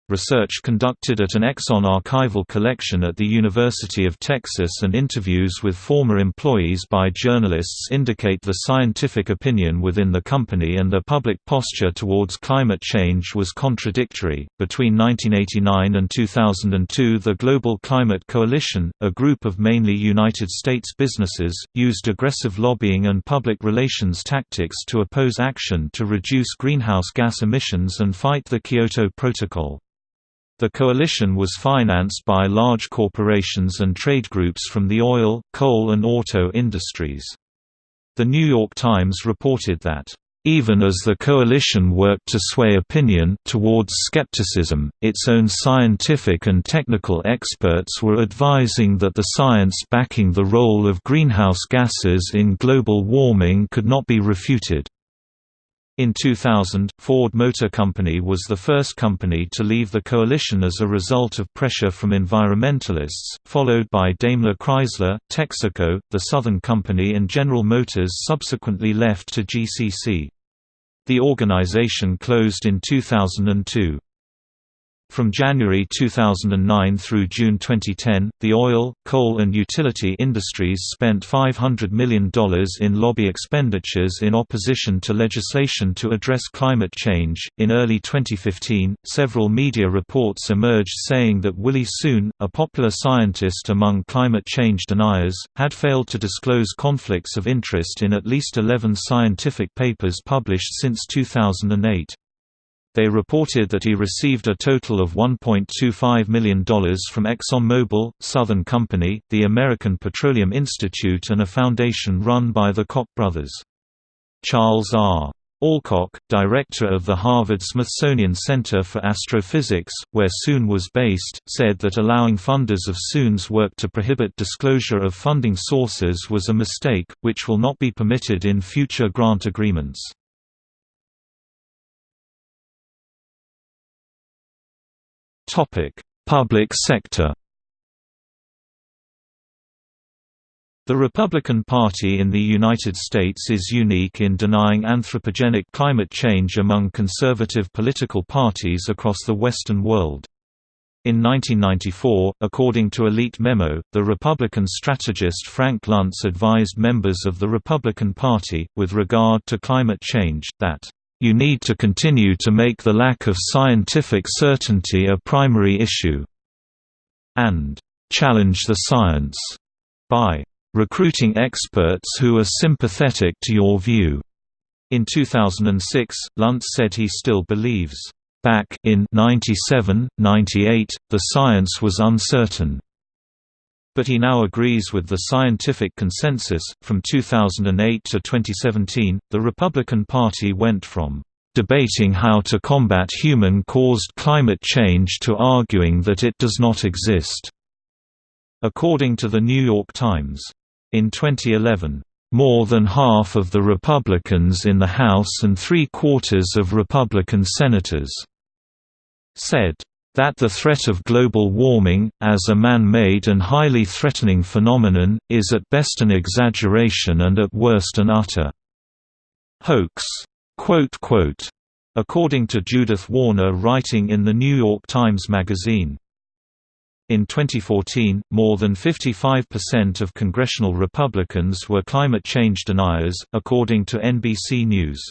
Research conducted at an Exxon archival collection at the University of Texas and interviews with former employees by journalists indicate the scientific opinion within the company and their public posture towards climate change was contradictory. Between 1989 and 2002, the Global Climate Coalition, a group of mainly United States businesses, used aggressive lobbying and public relations tactics to oppose action to reduce greenhouse gas emissions and fight the Kyoto Protocol. The coalition was financed by large corporations and trade groups from the oil, coal and auto industries. The New York Times reported that, "...even as the coalition worked to sway opinion towards skepticism, its own scientific and technical experts were advising that the science backing the role of greenhouse gases in global warming could not be refuted." In 2000, Ford Motor Company was the first company to leave the coalition as a result of pressure from environmentalists, followed by Daimler Chrysler, Texaco, the Southern Company and General Motors subsequently left to GCC. The organization closed in 2002. From January 2009 through June 2010, the oil, coal and utility industries spent $500 million in lobby expenditures in opposition to legislation to address climate change. In early 2015, several media reports emerged saying that Willie Soon, a popular scientist among climate change deniers, had failed to disclose conflicts of interest in at least 11 scientific papers published since 2008. They reported that he received a total of $1.25 million from ExxonMobil, Southern Company, the American Petroleum Institute and a foundation run by the Koch brothers. Charles R. Alcock, director of the Harvard-Smithsonian Center for Astrophysics, where Soon was based, said that allowing funders of Soon's work to prohibit disclosure of funding sources was a mistake, which will not be permitted in future grant agreements. Topic: Public sector. The Republican Party in the United States is unique in denying anthropogenic climate change among conservative political parties across the Western world. In 1994, according to Elite memo, the Republican strategist Frank Luntz advised members of the Republican Party, with regard to climate change, that you need to continue to make the lack of scientific certainty a primary issue, and challenge the science by recruiting experts who are sympathetic to your view. In 2006, Luntz said he still believes, back in 97, 98, the science was uncertain but he now agrees with the scientific consensus. From 2008 to 2017, the Republican Party went from debating how to combat human caused climate change to arguing that it does not exist. According to the New York Times. In 2011, more than half of the Republicans in the House and three-quarters of Republican senators said that the threat of global warming, as a man-made and highly threatening phenomenon, is at best an exaggeration and at worst an utter hoax. According to Judith Warner writing in the New York Times Magazine. In 2014, more than 55% of congressional Republicans were climate change deniers, according to NBC News.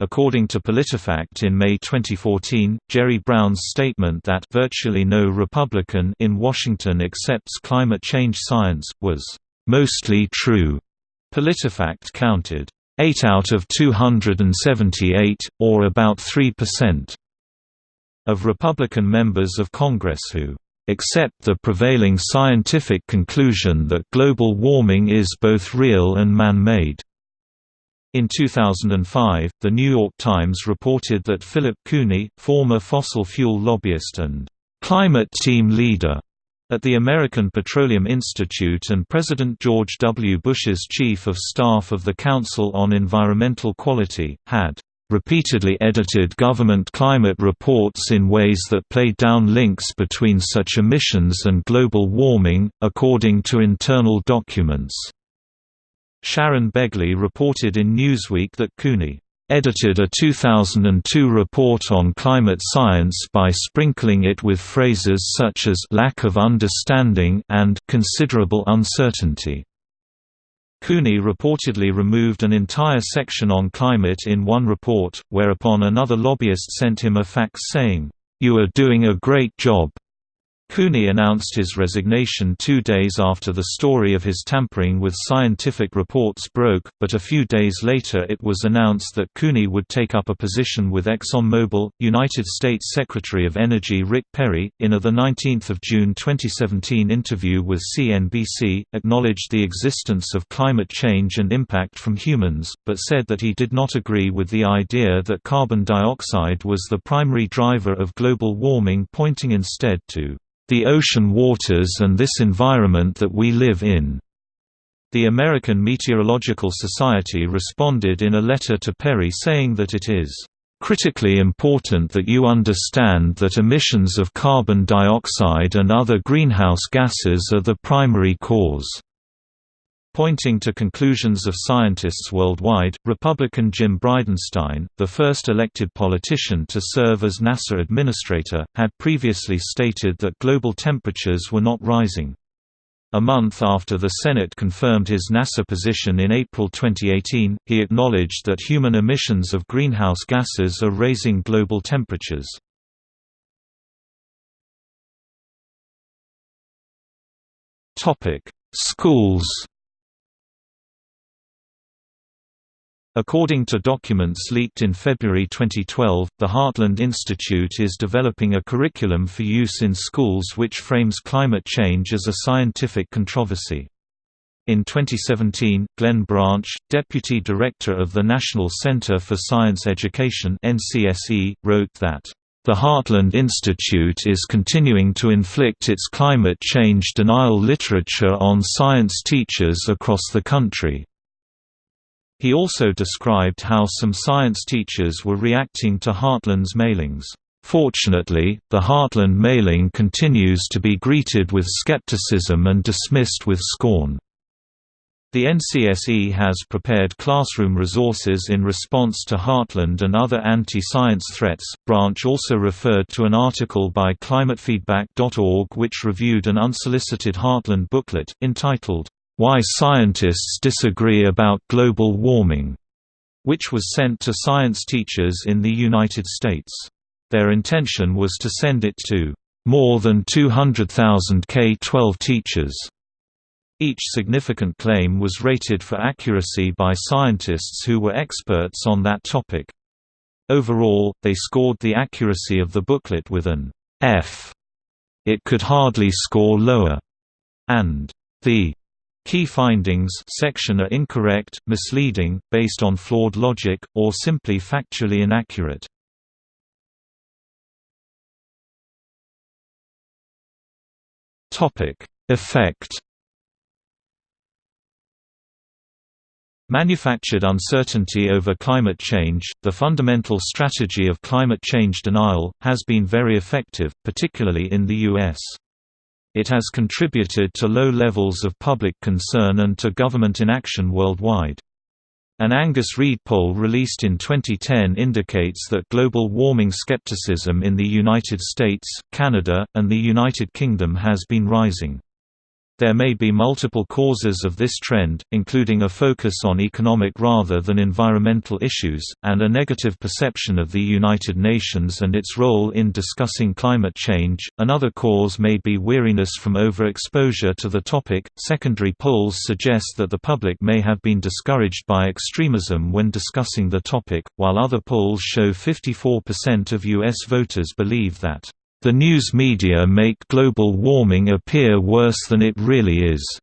According to PolitiFact in May 2014, Jerry Brown's statement that virtually no Republican in Washington accepts climate change science, was mostly true. PolitiFact counted 8 out of 278, or about 3%, of Republican members of Congress who accept the prevailing scientific conclusion that global warming is both real and man-made. In 2005, The New York Times reported that Philip Cooney, former fossil fuel lobbyist and climate team leader at the American Petroleum Institute and President George W. Bush's Chief of Staff of the Council on Environmental Quality, had repeatedly edited government climate reports in ways that played down links between such emissions and global warming, according to internal documents. Sharon Begley reported in Newsweek that Cooney edited a 2002 report on climate science by sprinkling it with phrases such as lack of understanding and considerable uncertainty. Cooney reportedly removed an entire section on climate in one report, whereupon another lobbyist sent him a fax saying, "You are doing a great job. Cooney announced his resignation two days after the story of his tampering with scientific reports broke, but a few days later it was announced that Cooney would take up a position with ExxonMobil. United States Secretary of Energy Rick Perry, in a 19 June 2017 interview with CNBC, acknowledged the existence of climate change and impact from humans, but said that he did not agree with the idea that carbon dioxide was the primary driver of global warming pointing instead to the ocean waters and this environment that we live in." The American Meteorological Society responded in a letter to Perry saying that it is critically important that you understand that emissions of carbon dioxide and other greenhouse gases are the primary cause. Pointing to conclusions of scientists worldwide, Republican Jim Bridenstine, the first elected politician to serve as NASA administrator, had previously stated that global temperatures were not rising. A month after the Senate confirmed his NASA position in April 2018, he acknowledged that human emissions of greenhouse gases are raising global temperatures. Schools According to documents leaked in February 2012, the Heartland Institute is developing a curriculum for use in schools which frames climate change as a scientific controversy. In 2017, Glenn Branch, Deputy Director of the National Center for Science Education NCSE, wrote that, "...the Heartland Institute is continuing to inflict its climate change denial literature on science teachers across the country." He also described how some science teachers were reacting to Heartland's mailings. Fortunately, the Heartland mailing continues to be greeted with skepticism and dismissed with scorn. The NCSE has prepared classroom resources in response to Heartland and other anti-science threats. Branch also referred to an article by climatefeedback.org which reviewed an unsolicited Heartland booklet, entitled, why Scientists Disagree About Global Warming, which was sent to science teachers in the United States. Their intention was to send it to more than 200,000 K-12 teachers. Each significant claim was rated for accuracy by scientists who were experts on that topic. Overall, they scored the accuracy of the booklet with an F. It could hardly score lower. And the Key findings section are incorrect, misleading, based on flawed logic, or simply factually inaccurate. Effect Manufactured uncertainty over climate change, the fundamental strategy of climate change denial, has been very effective, particularly in the U.S. It has contributed to low levels of public concern and to government inaction worldwide. An Angus Reid poll released in 2010 indicates that global warming skepticism in the United States, Canada, and the United Kingdom has been rising. There may be multiple causes of this trend, including a focus on economic rather than environmental issues, and a negative perception of the United Nations and its role in discussing climate change. Another cause may be weariness from overexposure to the topic. Secondary polls suggest that the public may have been discouraged by extremism when discussing the topic, while other polls show 54% of U.S. voters believe that the news media make global warming appear worse than it really is.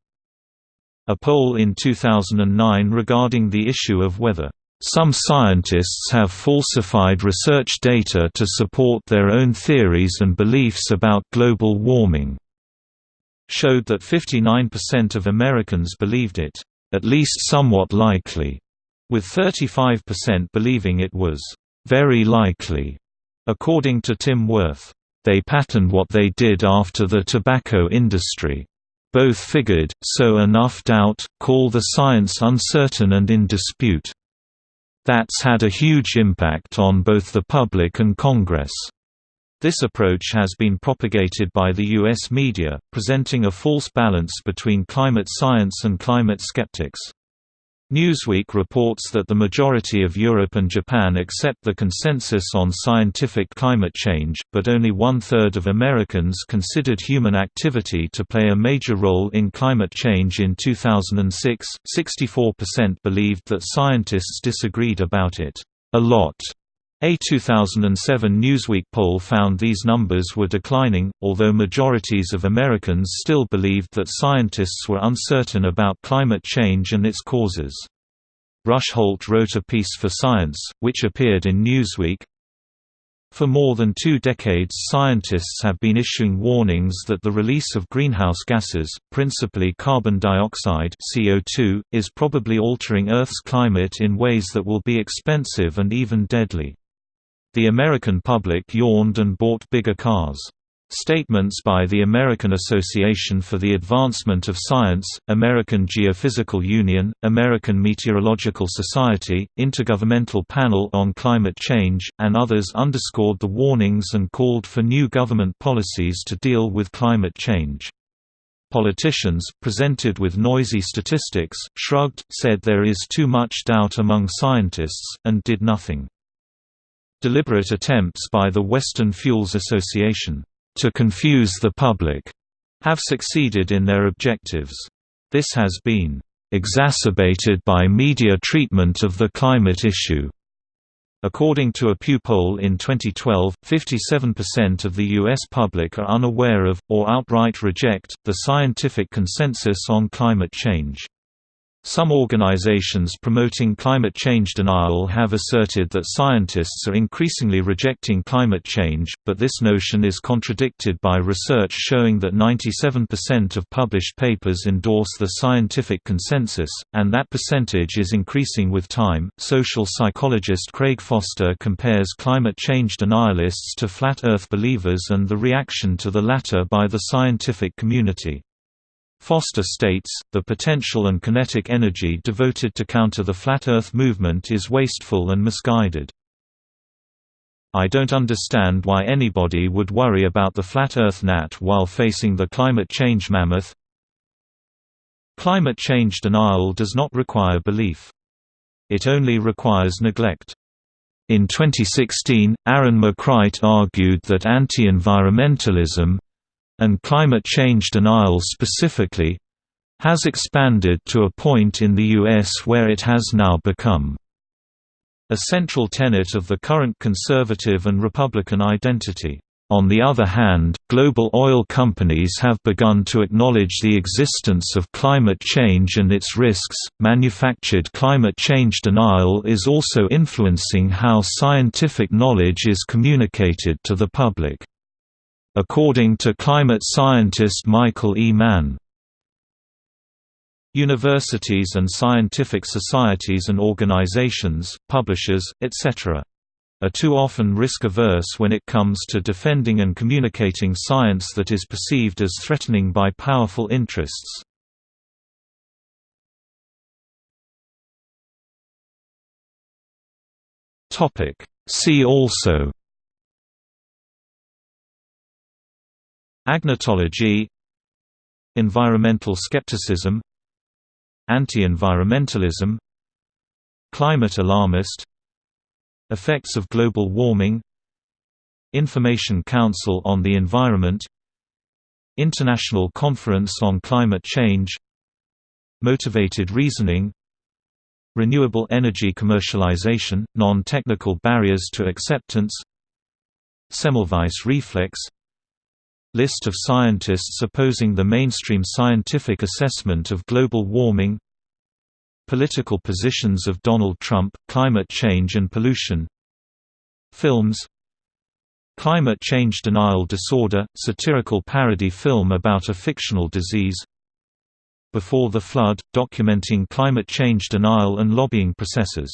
A poll in 2009 regarding the issue of whether some scientists have falsified research data to support their own theories and beliefs about global warming showed that 59% of Americans believed it, at least somewhat likely. with 35% believing it was very likely, according to Tim Wirth. They patterned what they did after the tobacco industry. Both figured, sow enough doubt, call the science uncertain and in dispute. That's had a huge impact on both the public and Congress. This approach has been propagated by the U.S. media, presenting a false balance between climate science and climate skeptics. Newsweek reports that the majority of Europe and Japan accept the consensus on scientific climate change, but only one-third of Americans considered human activity to play a major role in climate change in 2006. 64% believed that scientists disagreed about it a lot. A 2007 Newsweek poll found these numbers were declining, although majorities of Americans still believed that scientists were uncertain about climate change and its causes. Rush Holt wrote a piece for Science, which appeared in Newsweek, for more than two decades scientists have been issuing warnings that the release of greenhouse gases, principally carbon dioxide CO2, is probably altering Earth's climate in ways that will be expensive and even deadly. The American public yawned and bought bigger cars. Statements by the American Association for the Advancement of Science, American Geophysical Union, American Meteorological Society, Intergovernmental Panel on Climate Change, and others underscored the warnings and called for new government policies to deal with climate change. Politicians, presented with noisy statistics, shrugged, said there is too much doubt among scientists, and did nothing. Deliberate attempts by the Western Fuels Association to confuse the public have succeeded in their objectives. This has been exacerbated by media treatment of the climate issue. According to a Pew poll in 2012, 57% of the U.S. public are unaware of, or outright reject, the scientific consensus on climate change. Some organizations promoting climate change denial have asserted that scientists are increasingly rejecting climate change, but this notion is contradicted by research showing that 97% of published papers endorse the scientific consensus, and that percentage is increasing with time. Social psychologist Craig Foster compares climate change denialists to flat earth believers and the reaction to the latter by the scientific community. Foster states, the potential and kinetic energy devoted to counter the Flat Earth movement is wasteful and misguided. I don't understand why anybody would worry about the Flat Earth nat while facing the climate change mammoth. Climate change denial does not require belief. It only requires neglect. In 2016, Aaron McCright argued that anti-environmentalism, and climate change denial specifically, has expanded to a point in the U.S. where it has now become a central tenet of the current conservative and Republican identity. On the other hand, global oil companies have begun to acknowledge the existence of climate change and its risks. Manufactured climate change denial is also influencing how scientific knowledge is communicated to the public according to climate scientist Michael E. Mann. Universities and scientific societies and organizations, publishers, etc. are too often risk-averse when it comes to defending and communicating science that is perceived as threatening by powerful interests. See also Agnotology Environmental skepticism Anti-environmentalism Climate alarmist Effects of global warming Information Council on the Environment International Conference on Climate Change Motivated reasoning Renewable energy commercialization, non-technical barriers to acceptance Semmelweis reflex List of scientists opposing the mainstream scientific assessment of global warming Political positions of Donald Trump, climate change and pollution Films Climate Change Denial Disorder, satirical parody film about a fictional disease Before the Flood, documenting climate change denial and lobbying processes.